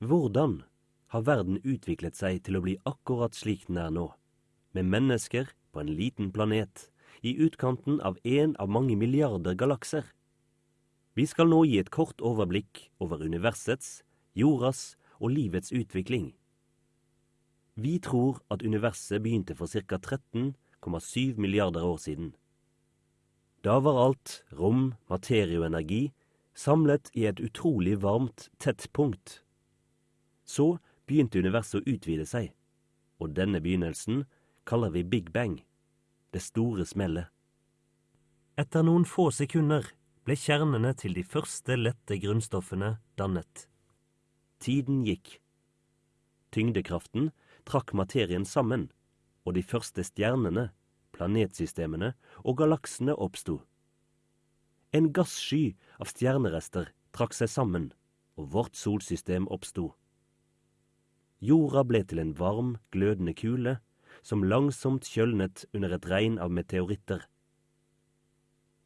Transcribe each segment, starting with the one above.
Hvordan har verden utviklet seg til å bli akkurat slik den er nå, med mennesker på en liten planet i utkanten av en av mange milliarder galakser? Vi skal nå gi et kort overblikk over universets, jordas og livets utvikling. Vi tror at universet begynte for ca. 13,7 milliarder år siden. Da var alt, rom, materie og energi, samlet i et utrolig varmt, tett punkt. Så begynte universet å utvide seg, og denne begynnelsen kaller vi Big Bang, det store smellet. Etter noen få sekunder ble kjernene til de første lette grunnstoffene dannet. Tiden gikk. Tyngdekraften trakk materien sammen, og de første stjernene, planetsystemene og galaksene oppsto. En gassky av stjernerester trakk seg sammen, og vårt solsystem oppsto. Jorda ble til en varm, glødende kule som langsomt kjølnet under et regn av meteoritter.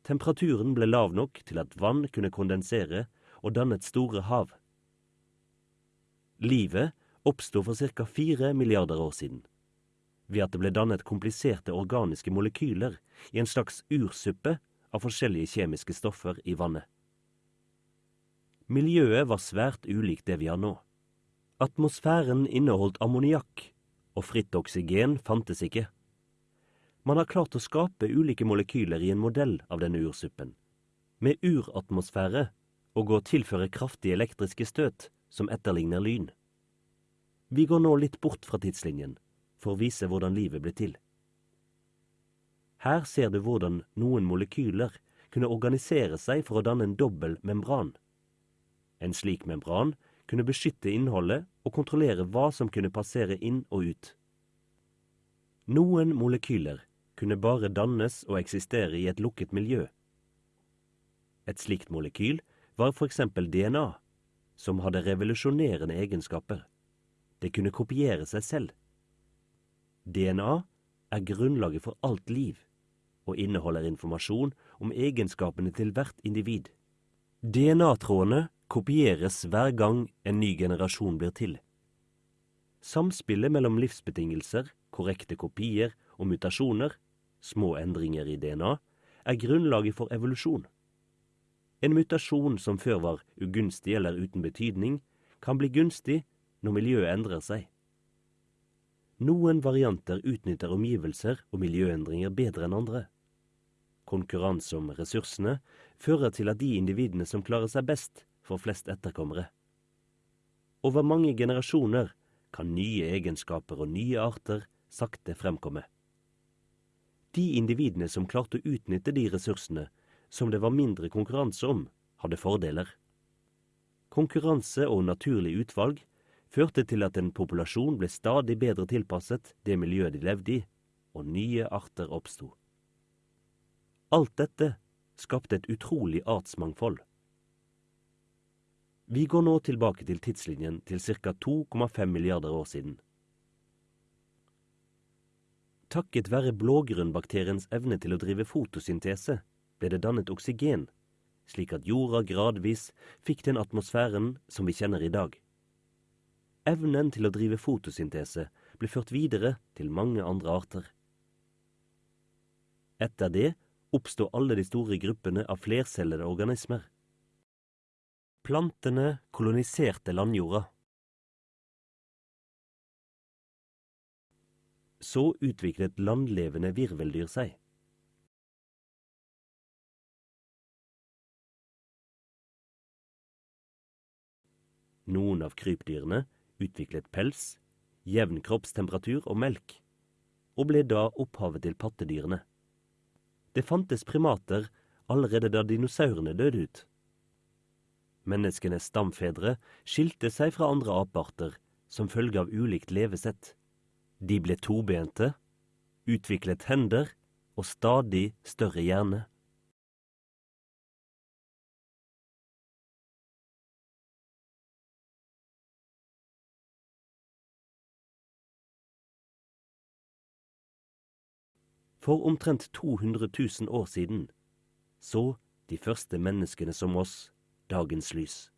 Temperaturen ble lav nok til at vann kunne kondensere og dannet store hav. Livet oppsto for ca. fire milliarder år siden, ved at det ble dannet kompliserte organiske molekyler i en slags ursuppe av forskjellige kjemiske stoffer i vannet. Miljøet var svært ulikt det vi har nå. Atmosfæren inneholdt ammoniakk, og fritt oksygen fantes ikke. Man har klart å skape ulike molekyler i en modell av denne ursuppen, med uratmosfære og å tilføre kraftige elektriske støt som etterligner lyn. Vi går nå litt bort fra tidslinjen for å vise hvordan livet ble til. Her ser du hvordan noen molekyler kunne organisere seg for å danne en dobbel membran. En slik membran kunne beskytte innholdet og kontrollere hva som kunne passere inn og ut. Noen molekyler kunne bare dannes og eksistere i et lukket miljø. Et slikt molekyl var for eksempel DNA, som hadde revolusjonerende egenskaper. Det kunne kopiere seg selv. DNA er grunnlaget for alt liv, og inneholder informasjon om egenskapene til hvert individ. DNA-trådene kopieres hver gang en ny generasjon blir til. Samspillet mellom livsbetingelser, korrekte kopier og mutasjoner, små endringer i DNA, er grunnlaget for evolusjon. En mutasjon som før var ugunstig eller uten betydning, kan bli gunstig når miljøet endrer seg. Noen varianter utnytter omgivelser og miljøendringer bedre enn andre. Konkurranse om ressursene fører til at de individene som klarer seg best, får flest etterkommere. Over mange generasjoner kan nye egenskaper og nye arter sakte fremkomme. De individene som klarte å utnytte de ressursene som det var mindre konkurranse om, hadde fordeler. Konkurranse og naturlig utvalg førte til at en populasjon ble stadig bedre tilpasset det miljøet de levde i, og nye arter oppsto. Alt dette skapte et utrolig artsmangfold. Vi går nå tilbake til tidslinjen til ca. 2,5 milliarder år siden. Takket være blågrønnbakteriens evne til å drive fotosyntese ble det dannet oksygen, slik at jorda gradvis fikk den atmosfæren som vi kjenner i dag. Evnen til å drive fotosyntese ble ført videre til mange andre arter. Etter det oppsto alle de store gruppene av flercellede organismer. Plantene koloniserte landjorda. Så utviklet landlevende virveldyr seg. Noen av krypdyrene utviklet pels, jevn kroppstemperatur og melk, og ble da opphavet til pattedyrene. Det fantes primater allerede da dinosaurene døde ut. Menneskenes stamfedre skilte seg fra andre apearter som følge av ulikt levesett. De ble tobente, utviklet hender og stadig større hjerne. For omtrent 200 000 år siden så de første menneskene som oss dagens lys.